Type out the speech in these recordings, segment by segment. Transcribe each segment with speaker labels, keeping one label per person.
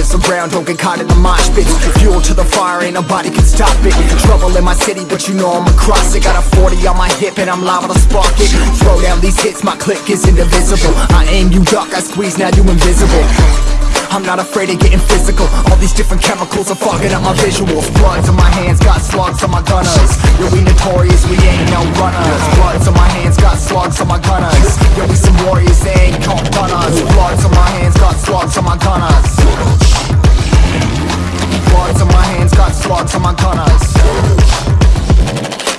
Speaker 1: warriors around, don't get caught in the mosh pit. Fuel to the fire, ain't nobody can stop it. Trouble in my city, but you know I'm across it. Got a 40 on my hip and I'm liable to spark it. Throw down these hits, my click is indivisible. I aim, you duck, I squeeze, now you invisible. I'm not afraid of getting physical. All these different chemicals are fogging up my visuals Bloods on my hands, got my gunners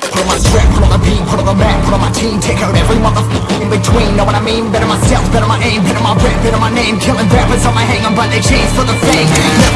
Speaker 1: Put on my strap, put on the beat, put on the map, put on my team Take out every motherfucker in between, know what I mean? Better myself, better my aim, better my rap, better my name. Killing rappers on my hang, I'm by their chains for the fame